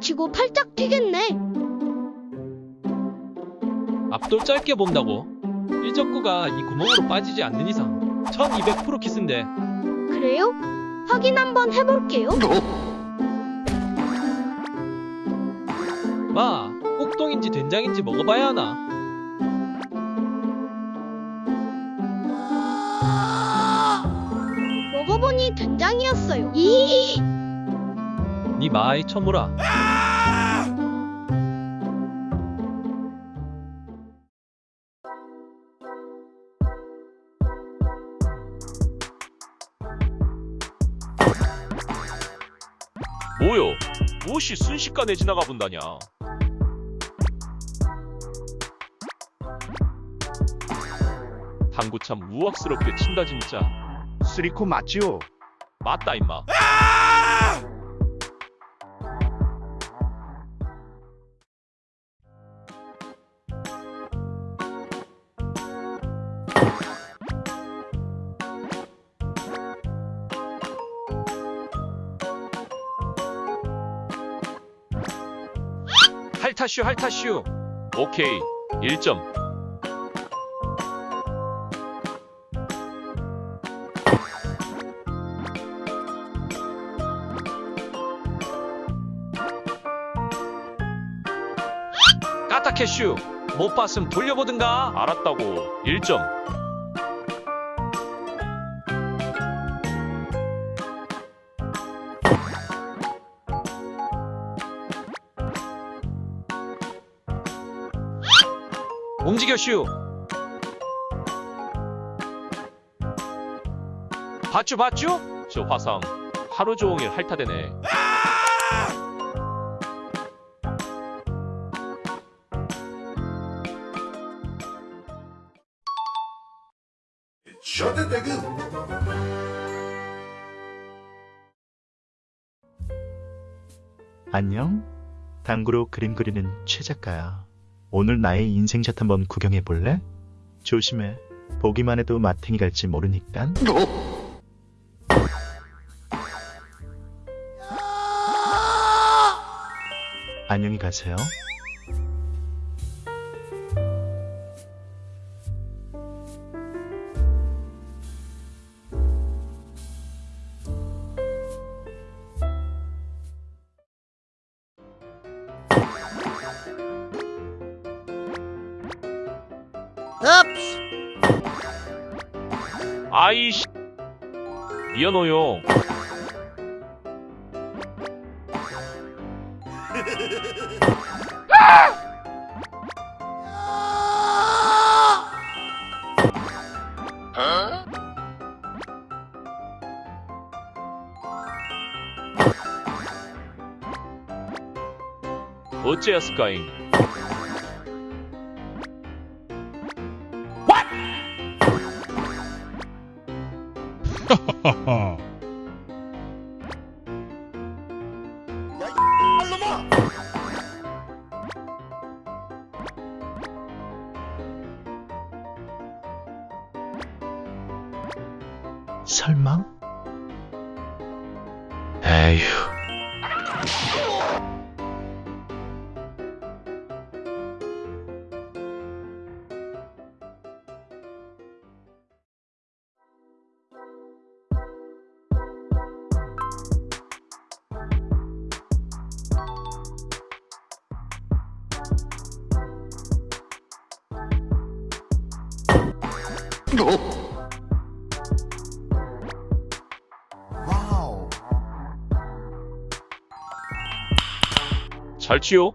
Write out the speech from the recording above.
치고 팔짝 튀겠네. 앞돌 짧게 본다고 1적구가 이 구멍으로 빠지지 않는 이상 1200% 키스인데 그래요? 확인 한번 해볼게요. 마 꼭동인지 된장인지 먹어봐야 하나 먹어보니 된장이었어요. 이 니 마이 처무라 뭐요? 무엇이 순식간에 지나가 본다냐? 당구 참 우악스럽게 친다 진짜. 쓰리코 맞지요? 맞다 임마. 할타슈 할타슈 오케이. 1점. 까타캐슈 못 봤음 돌려보든가 알았다고. 1점. 움직여슈 봤쥬 봤쥬? 저 화상 하루 종일 핥아대네. 안녕? 당구로 그림 그리는 최 작가야. 오늘 나의 인생샷 한번 구경해 볼래? 조심해. 보기만 해도 마탱이 갈지 모르니까. 안녕히 가세요. 아이씨. 미안해요. 어째였을까잉? 설마? 에휴. 잘 치요.